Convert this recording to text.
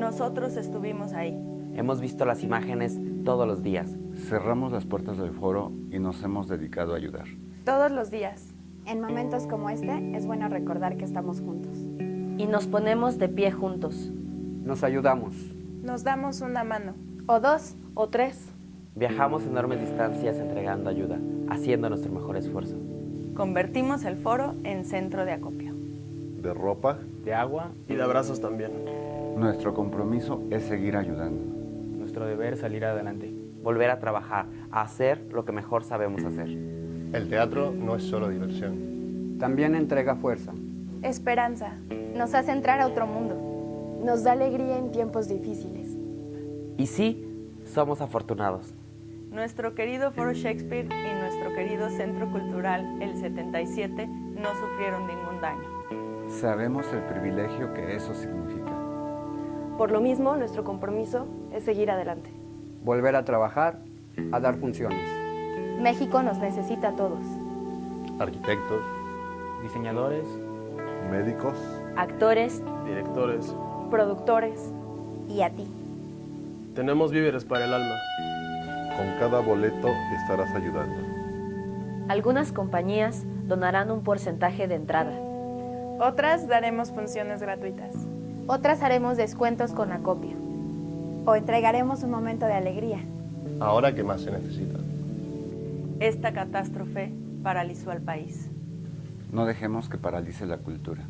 Nosotros estuvimos ahí. Hemos visto las imágenes todos los días. Cerramos las puertas del foro y nos hemos dedicado a ayudar. Todos los días. En momentos como este es bueno recordar que estamos juntos. Y nos ponemos de pie juntos. Nos ayudamos. Nos damos una mano. O dos. O tres. Viajamos enormes distancias entregando ayuda, haciendo nuestro mejor esfuerzo. Convertimos el foro en centro de acopio. De ropa. De agua. Y de abrazos también. Nuestro compromiso es seguir ayudando. Nuestro deber salir adelante. Volver a trabajar, a hacer lo que mejor sabemos hacer. El teatro no es solo diversión. También entrega fuerza. Esperanza. Nos hace entrar a otro mundo. Nos da alegría en tiempos difíciles. Y sí, somos afortunados. Nuestro querido Foro Shakespeare y nuestro querido Centro Cultural El 77 no sufrieron ningún daño. Sabemos el privilegio que eso significa. Por lo mismo, nuestro compromiso es seguir adelante. Volver a trabajar, a dar funciones. México nos necesita a todos. Arquitectos. Diseñadores. Médicos. Actores. Directores. Productores. Y a ti. Tenemos víveres para el alma. Con cada boleto estarás ayudando. Algunas compañías donarán un porcentaje de entrada. Otras daremos funciones gratuitas. Otras haremos descuentos con acopio. O entregaremos un momento de alegría. Ahora que más se necesita. Esta catástrofe paralizó al país. No dejemos que paralice la cultura.